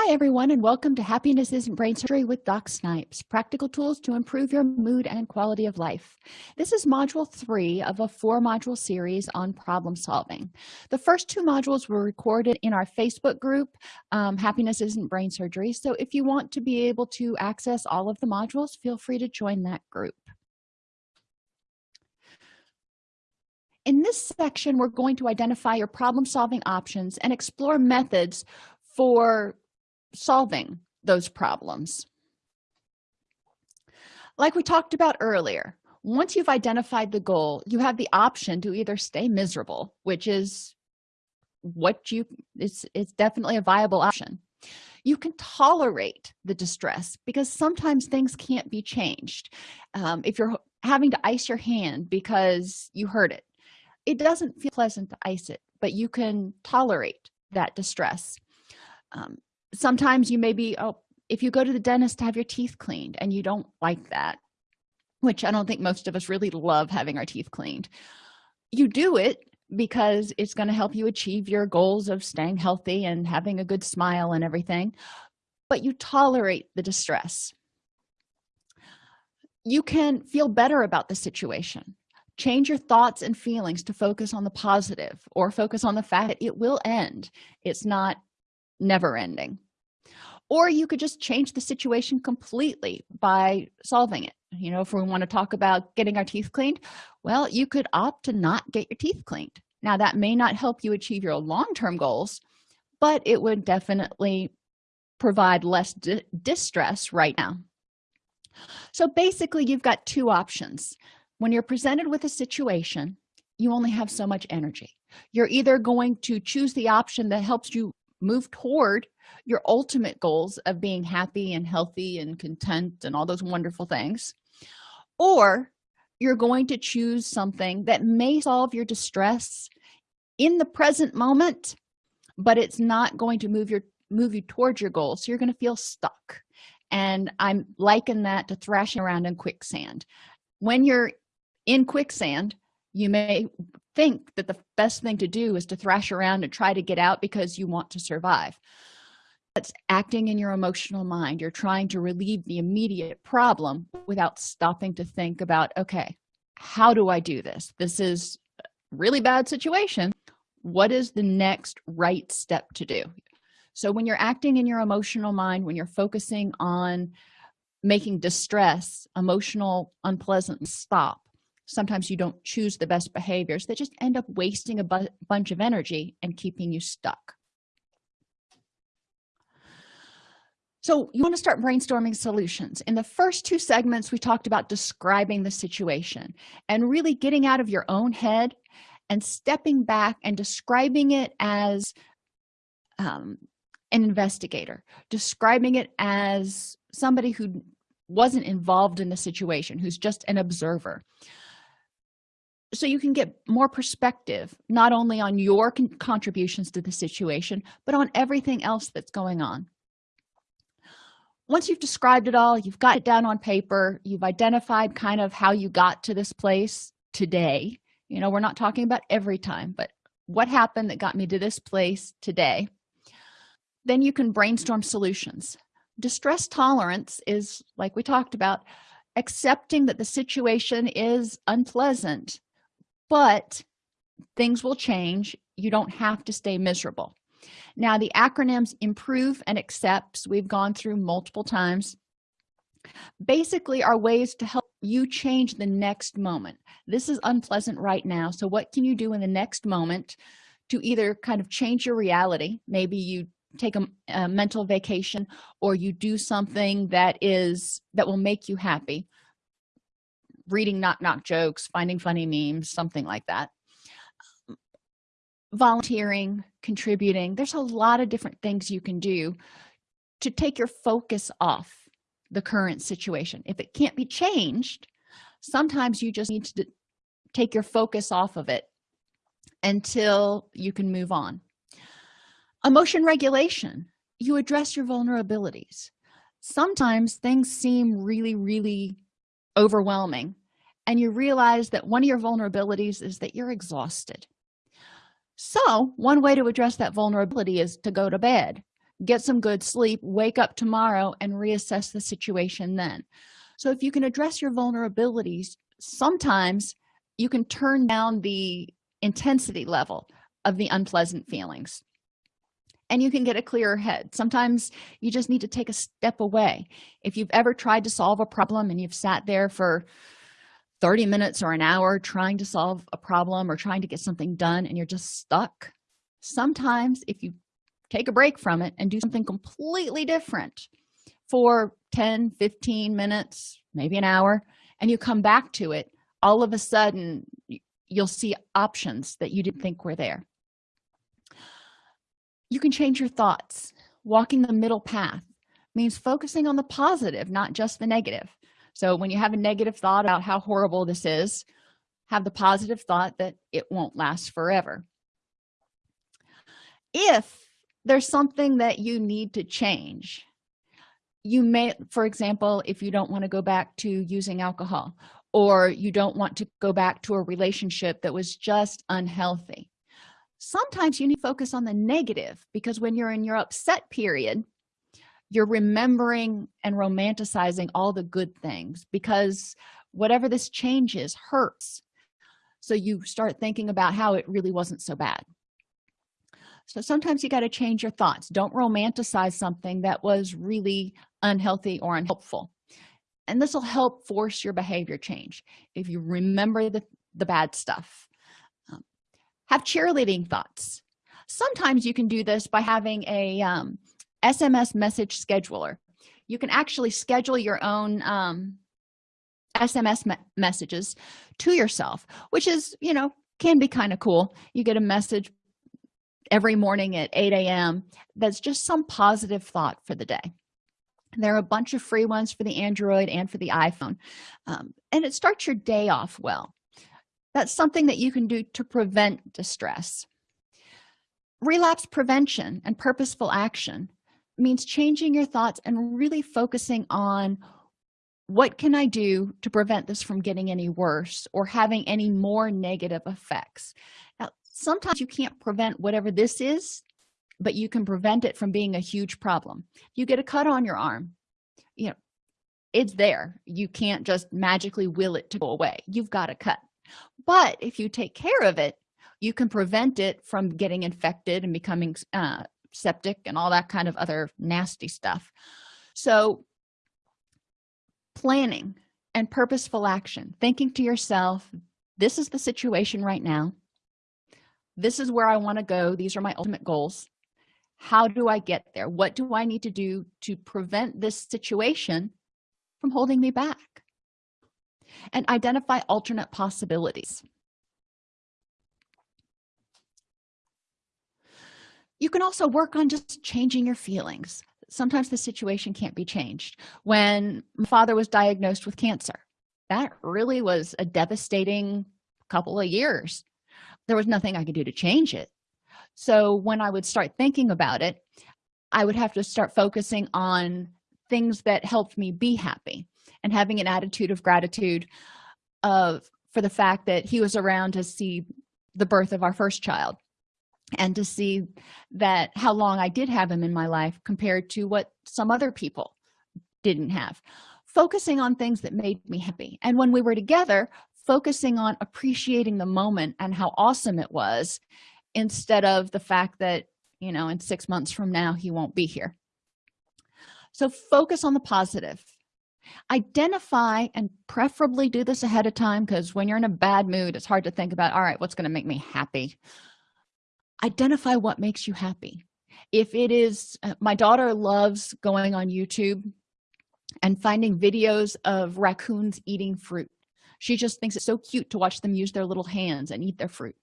Hi everyone and welcome to Happiness Isn't Brain Surgery with Doc Snipes, practical tools to improve your mood and quality of life. This is module three of a four module series on problem solving. The first two modules were recorded in our Facebook group, um, Happiness Isn't Brain Surgery. So if you want to be able to access all of the modules, feel free to join that group. In this section, we're going to identify your problem solving options and explore methods for solving those problems. Like we talked about earlier once you've identified the goal you have the option to either stay miserable which is what you it's it's definitely a viable option. You can tolerate the distress because sometimes things can't be changed. Um, if you're having to ice your hand because you hurt it it doesn't feel pleasant to ice it but you can tolerate that distress. Um, sometimes you may be oh if you go to the dentist to have your teeth cleaned and you don't like that which i don't think most of us really love having our teeth cleaned you do it because it's going to help you achieve your goals of staying healthy and having a good smile and everything but you tolerate the distress. You can feel better about the situation. Change your thoughts and feelings to focus on the positive or focus on the fact that it will end. It's not never ending. Or you could just change the situation completely by solving it. You know if we want to talk about getting our teeth cleaned well you could opt to not get your teeth cleaned. Now that may not help you achieve your long-term goals but it would definitely provide less di distress right now. So basically you've got two options. When you're presented with a situation you only have so much energy. You're either going to choose the option that helps you move toward your ultimate goals of being happy and healthy and content and all those wonderful things. Or you're going to choose something that may solve your distress in the present moment but it's not going to move your move you towards your goal so you're going to feel stuck. And i'm liken that to thrashing around in quicksand. When you're in quicksand you may think that the best thing to do is to thrash around and try to get out because you want to survive. That's acting in your emotional mind. You're trying to relieve the immediate problem without stopping to think about okay how do i do this? This is really bad situation. What is the next right step to do? So when you're acting in your emotional mind when you're focusing on making distress emotional unpleasant stop sometimes you don't choose the best behaviors that just end up wasting a bu bunch of energy and keeping you stuck. So you want to start brainstorming solutions. In the first two segments we talked about describing the situation and really getting out of your own head and stepping back and describing it as um, an investigator describing it as somebody who wasn't involved in the situation who's just an observer so you can get more perspective not only on your con contributions to the situation but on everything else that's going on. Once you've described it all you've got it down on paper you've identified kind of how you got to this place today. You know we're not talking about every time but what happened that got me to this place today? Then you can brainstorm solutions. Distress tolerance is like we talked about accepting that the situation is unpleasant but things will change. You don't have to stay miserable. Now the acronyms improve and accepts we've gone through multiple times. Basically are ways to help you change the next moment. This is unpleasant right now so what can you do in the next moment to either kind of change your reality? Maybe you take a, a mental vacation or you do something that is that will make you happy reading knock knock jokes finding funny memes something like that. Volunteering contributing there's a lot of different things you can do to take your focus off the current situation. If it can't be changed sometimes you just need to take your focus off of it until you can move on. Emotion regulation you address your vulnerabilities. Sometimes things seem really really overwhelming and you realize that one of your vulnerabilities is that you're exhausted. So one way to address that vulnerability is to go to bed get some good sleep wake up tomorrow and reassess the situation then. So if you can address your vulnerabilities sometimes you can turn down the intensity level of the unpleasant feelings. And you can get a clearer head. Sometimes you just need to take a step away. If you've ever tried to solve a problem and you've sat there for 30 minutes or an hour trying to solve a problem or trying to get something done and you're just stuck. Sometimes if you take a break from it and do something completely different for 10 15 minutes maybe an hour and you come back to it all of a sudden you'll see options that you didn't think were there. You can change your thoughts. Walking the middle path means focusing on the positive not just the negative so when you have a negative thought about how horrible this is have the positive thought that it won't last forever. If there's something that you need to change you may for example if you don't want to go back to using alcohol or you don't want to go back to a relationship that was just unhealthy sometimes you need to focus on the negative because when you're in your upset period you're remembering and romanticizing all the good things because whatever this change is hurts. So you start thinking about how it really wasn't so bad. So sometimes you got to change your thoughts. Don't romanticize something that was really unhealthy or unhelpful. And this will help force your behavior change if you remember the the bad stuff. Um, have cheerleading thoughts. Sometimes you can do this by having a um, sms message scheduler. You can actually schedule your own um, sms me messages to yourself which is you know can be kind of cool. You get a message every morning at 8 a.m that's just some positive thought for the day. There are a bunch of free ones for the android and for the iphone um, and it starts your day off well. That's something that you can do to prevent distress. Relapse prevention and purposeful action means changing your thoughts and really focusing on what can i do to prevent this from getting any worse or having any more negative effects. Now sometimes you can't prevent whatever this is but you can prevent it from being a huge problem. You get a cut on your arm you know it's there. You can't just magically will it to go away. You've got a cut. But if you take care of it you can prevent it from getting infected and becoming uh, septic and all that kind of other nasty stuff. So planning and purposeful action thinking to yourself this is the situation right now. This is where i want to go. These are my ultimate goals. How do i get there? What do i need to do to prevent this situation from holding me back? And identify alternate possibilities you can also work on just changing your feelings. Sometimes the situation can't be changed. When my father was diagnosed with cancer that really was a devastating couple of years. There was nothing i could do to change it. So when i would start thinking about it i would have to start focusing on things that helped me be happy and having an attitude of gratitude of for the fact that he was around to see the birth of our first child and to see that how long i did have him in my life compared to what some other people didn't have. Focusing on things that made me happy. And when we were together focusing on appreciating the moment and how awesome it was instead of the fact that you know in six months from now he won't be here. So focus on the positive. Identify and preferably do this ahead of time because when you're in a bad mood it's hard to think about all right what's going to make me happy identify what makes you happy. If it is uh, my daughter loves going on youtube and finding videos of raccoons eating fruit. She just thinks it's so cute to watch them use their little hands and eat their fruit.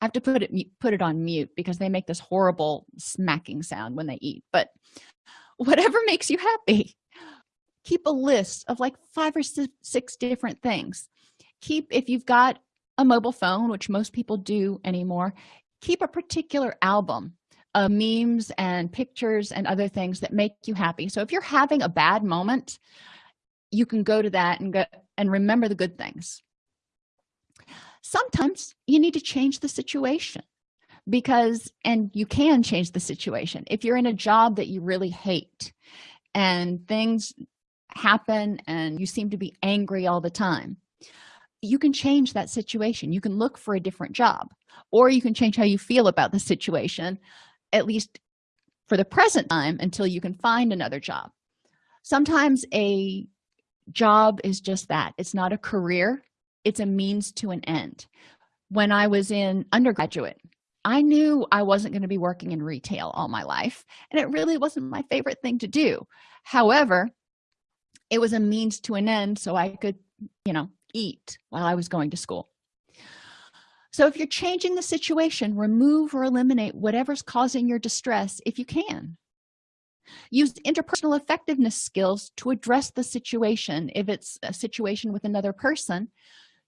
I have to put it put it on mute because they make this horrible smacking sound when they eat but whatever makes you happy. Keep a list of like five or six different things. Keep if you've got a mobile phone which most people do anymore keep a particular album of memes and pictures and other things that make you happy. So if you're having a bad moment you can go to that and go and remember the good things. Sometimes you need to change the situation because and you can change the situation. If you're in a job that you really hate and things happen and you seem to be angry all the time you can change that situation. You can look for a different job or you can change how you feel about the situation at least for the present time until you can find another job. Sometimes a job is just that. It's not a career. It's a means to an end. When i was in undergraduate i knew i wasn't going to be working in retail all my life and it really wasn't my favorite thing to do. However it was a means to an end so i could you know eat while i was going to school so if you're changing the situation remove or eliminate whatever's causing your distress if you can. Use interpersonal effectiveness skills to address the situation. If it's a situation with another person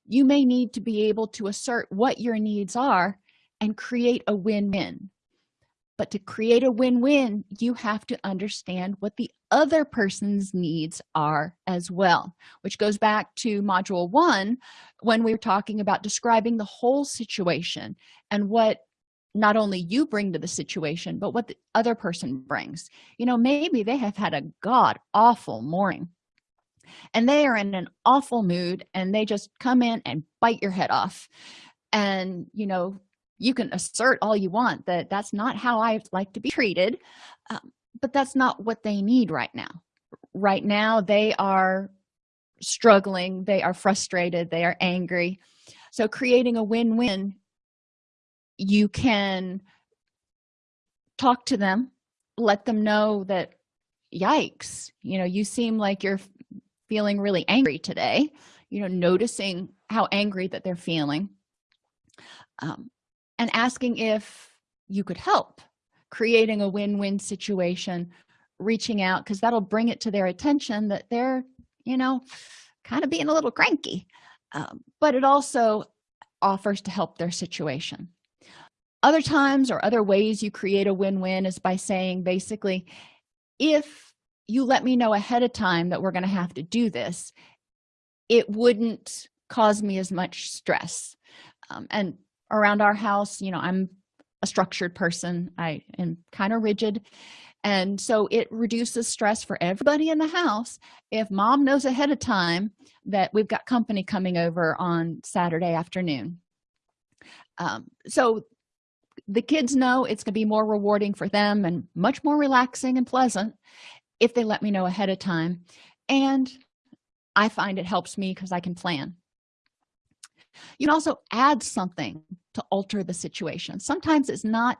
you may need to be able to assert what your needs are and create a win-win but to create a win-win you have to understand what the other person's needs are as well which goes back to module one when we were talking about describing the whole situation and what not only you bring to the situation but what the other person brings. You know maybe they have had a god awful morning and they are in an awful mood and they just come in and bite your head off. And you know you can assert all you want that that's not how i like to be treated um, but that's not what they need right now. Right now they are struggling they are frustrated they are angry. So creating a win-win you can talk to them let them know that yikes you know you seem like you're feeling really angry today you know noticing how angry that they're feeling. Um, and asking if you could help creating a win-win situation reaching out because that'll bring it to their attention that they're you know kind of being a little cranky. Um, but it also offers to help their situation. Other times or other ways you create a win-win is by saying basically if you let me know ahead of time that we're going to have to do this it wouldn't cause me as much stress. Um, and around our house you know i'm a structured person. I am kind of rigid. And so it reduces stress for everybody in the house. If mom knows ahead of time that we've got company coming over on saturday afternoon. Um, so the kids know it's going to be more rewarding for them and much more relaxing and pleasant if they let me know ahead of time. And i find it helps me because i can plan. You can also add something to alter the situation. Sometimes it's not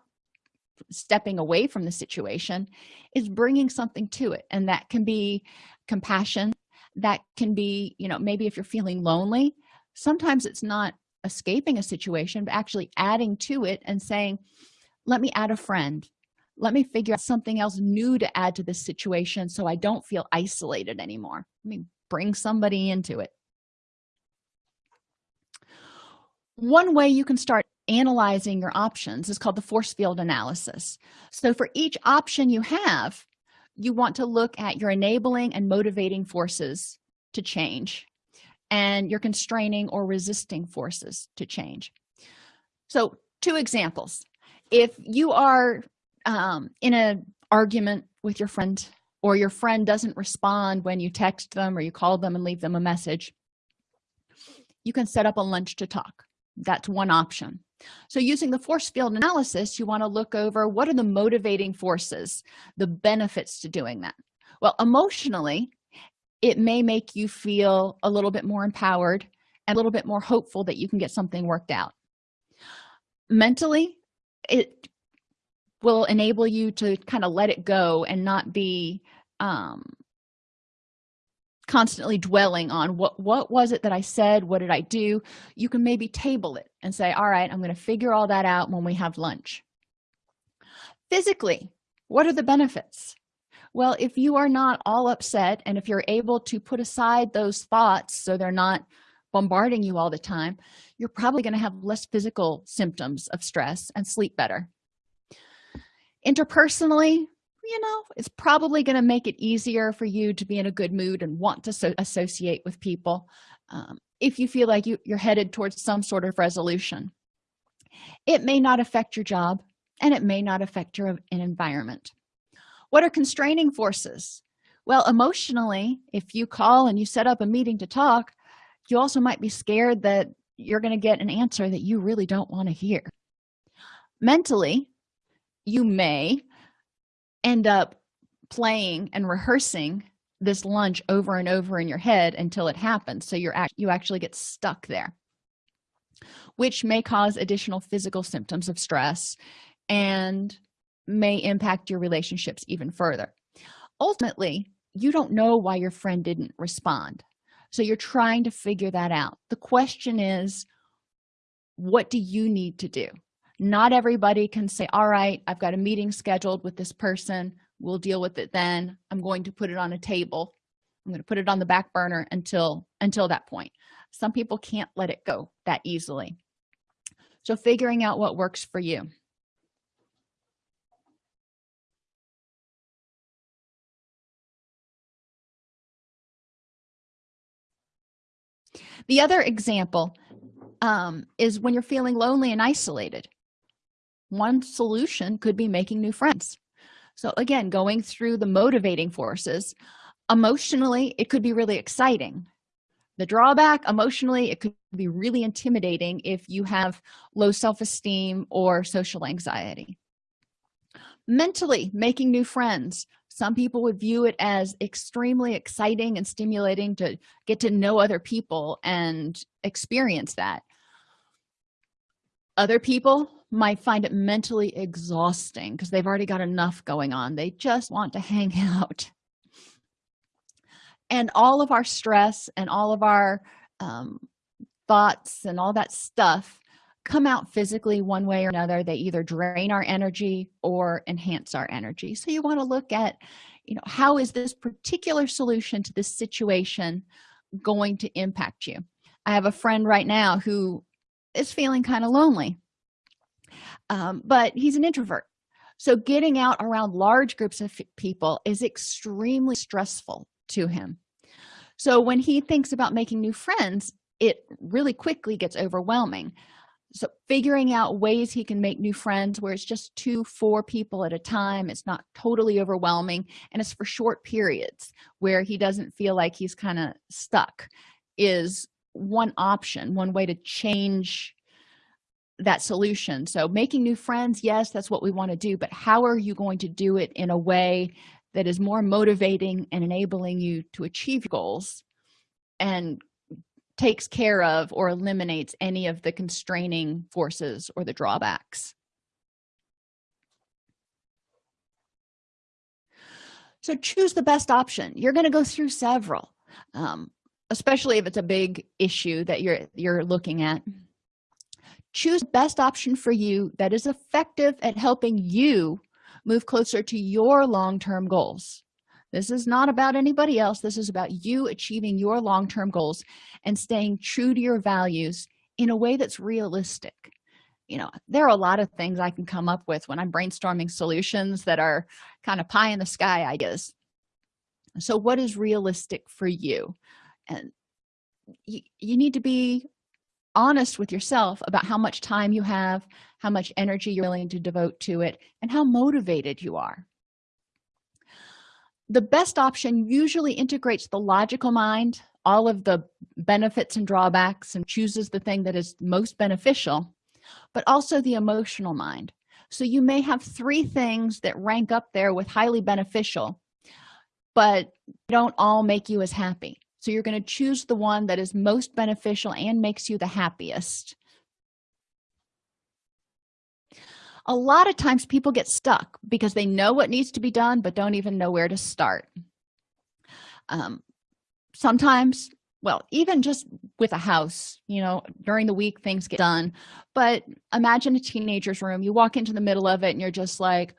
stepping away from the situation is bringing something to it. And that can be compassion that can be you know maybe if you're feeling lonely sometimes it's not escaping a situation but actually adding to it and saying let me add a friend. Let me figure out something else new to add to this situation so i don't feel isolated anymore. Let me bring somebody into it one way you can start analyzing your options is called the force field analysis. So for each option you have you want to look at your enabling and motivating forces to change and your constraining or resisting forces to change. So two examples. If you are um, in an argument with your friend or your friend doesn't respond when you text them or you call them and leave them a message you can set up a lunch to talk that's one option. So using the force field analysis you want to look over what are the motivating forces the benefits to doing that. Well emotionally it may make you feel a little bit more empowered and a little bit more hopeful that you can get something worked out. Mentally it will enable you to kind of let it go and not be um, constantly dwelling on what what was it that i said? What did i do? You can maybe table it and say all right i'm going to figure all that out when we have lunch. Physically what are the benefits? Well if you are not all upset and if you're able to put aside those thoughts so they're not bombarding you all the time you're probably going to have less physical symptoms of stress and sleep better. Interpersonally you know it's probably going to make it easier for you to be in a good mood and want to so associate with people um, if you feel like you, you're headed towards some sort of resolution. It may not affect your job and it may not affect your environment. What are constraining forces? Well emotionally if you call and you set up a meeting to talk you also might be scared that you're going to get an answer that you really don't want to hear. Mentally you may end up playing and rehearsing this lunch over and over in your head until it happens. So you're act you actually get stuck there which may cause additional physical symptoms of stress and may impact your relationships even further. Ultimately you don't know why your friend didn't respond. So you're trying to figure that out. The question is what do you need to do not everybody can say all right i've got a meeting scheduled with this person. We'll deal with it then. I'm going to put it on a table. I'm going to put it on the back burner until until that point. Some people can't let it go that easily. So figuring out what works for you. The other example um, is when you're feeling lonely and isolated one solution could be making new friends. So again going through the motivating forces emotionally it could be really exciting. The drawback emotionally it could be really intimidating if you have low self-esteem or social anxiety. Mentally making new friends. Some people would view it as extremely exciting and stimulating to get to know other people and experience that. Other people might find it mentally exhausting because they've already got enough going on. They just want to hang out. And all of our stress and all of our um, thoughts and all that stuff come out physically one way or another. They either drain our energy or enhance our energy. So you want to look at you know how is this particular solution to this situation going to impact you? I have a friend right now who is feeling kind of lonely um, but he's an introvert. So getting out around large groups of people is extremely stressful to him. So when he thinks about making new friends it really quickly gets overwhelming. So figuring out ways he can make new friends where it's just two four people at a time it's not totally overwhelming and it's for short periods where he doesn't feel like he's kind of stuck is one option one way to change that solution. So making new friends yes that's what we want to do but how are you going to do it in a way that is more motivating and enabling you to achieve goals and takes care of or eliminates any of the constraining forces or the drawbacks? So choose the best option. You're going to go through several um, especially if it's a big issue that you're you're looking at choose best option for you that is effective at helping you move closer to your long-term goals. This is not about anybody else. This is about you achieving your long-term goals and staying true to your values in a way that's realistic. You know there are a lot of things i can come up with when i'm brainstorming solutions that are kind of pie in the sky ideas so what is realistic for you? And you, you need to be honest with yourself about how much time you have how much energy you're willing to devote to it and how motivated you are. The best option usually integrates the logical mind all of the benefits and drawbacks and chooses the thing that is most beneficial but also the emotional mind. So you may have three things that rank up there with highly beneficial but don't all make you as happy so you're going to choose the one that is most beneficial and makes you the happiest. A lot of times people get stuck because they know what needs to be done but don't even know where to start. Um, sometimes well even just with a house you know during the week things get done but imagine a teenager's room you walk into the middle of it and you're just like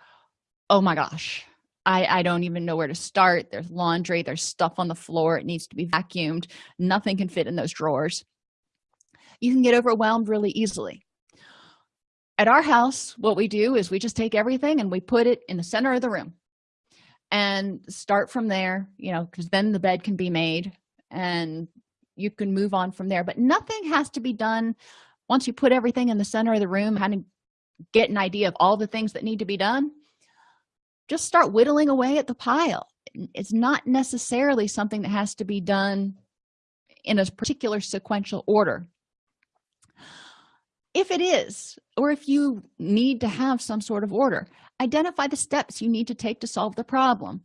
oh my gosh i i don't even know where to start. There's laundry there's stuff on the floor. It needs to be vacuumed. Nothing can fit in those drawers. You can get overwhelmed really easily. At our house what we do is we just take everything and we put it in the center of the room and start from there you know because then the bed can be made and you can move on from there. But nothing has to be done. Once you put everything in the center of the room kind of get an idea of all the things that need to be done just start whittling away at the pile. It's not necessarily something that has to be done in a particular sequential order. If it is or if you need to have some sort of order identify the steps you need to take to solve the problem.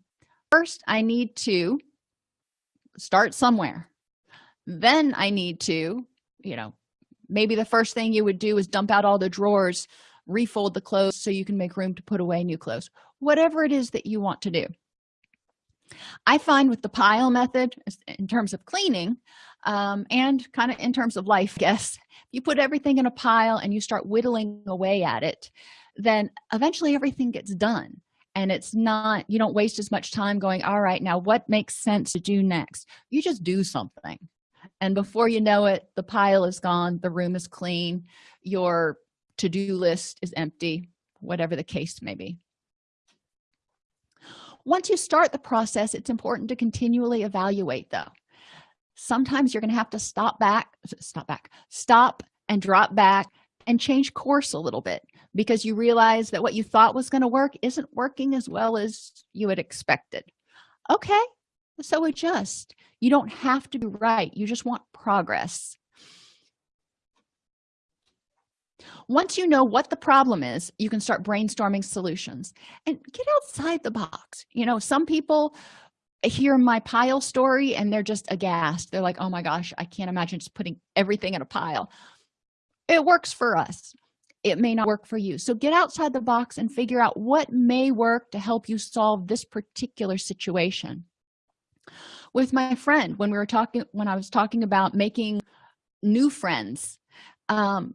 First i need to start somewhere. Then i need to you know maybe the first thing you would do is dump out all the drawers refold the clothes so you can make room to put away new clothes whatever it is that you want to do. I find with the pile method in terms of cleaning um, and kind of in terms of life guess you put everything in a pile and you start whittling away at it then eventually everything gets done. And it's not you don't waste as much time going all right now what makes sense to do next? You just do something. And before you know it the pile is gone the room is clean your to-do list is empty whatever the case may be once you start the process it's important to continually evaluate though. Sometimes you're going to have to stop back stop back stop and drop back and change course a little bit because you realize that what you thought was going to work isn't working as well as you had expected. Okay so adjust. You don't have to be right. You just want progress once you know what the problem is you can start brainstorming solutions. And get outside the box. You know some people hear my pile story and they're just aghast. They're like oh my gosh i can't imagine just putting everything in a pile. It works for us. It may not work for you. So get outside the box and figure out what may work to help you solve this particular situation. With my friend when we were talking when i was talking about making new friends um,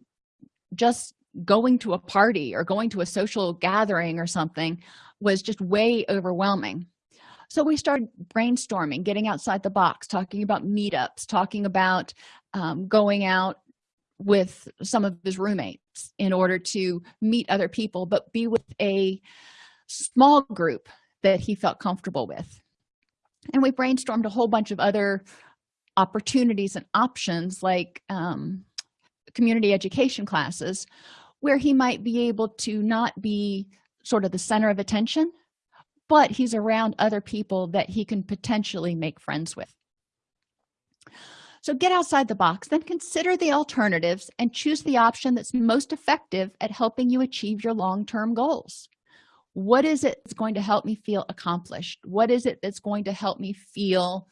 just going to a party or going to a social gathering or something was just way overwhelming. So we started brainstorming getting outside the box talking about meetups talking about um, going out with some of his roommates in order to meet other people but be with a small group that he felt comfortable with. And we brainstormed a whole bunch of other opportunities and options like um, community education classes where he might be able to not be sort of the center of attention but he's around other people that he can potentially make friends with. So get outside the box then consider the alternatives and choose the option that's most effective at helping you achieve your long-term goals. What is it that's going to help me feel accomplished? What is it that's going to help me feel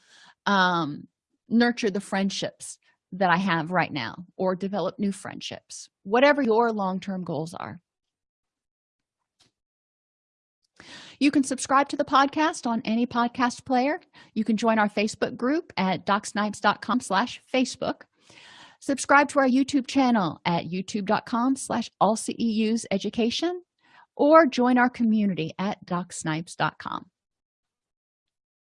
um, nurture the friendships that i have right now or develop new friendships whatever your long-term goals are. You can subscribe to the podcast on any podcast player. You can join our facebook group at docsnipes.com slash facebook. Subscribe to our youtube channel at youtube.com slash all ceus education or join our community at docsnipes.com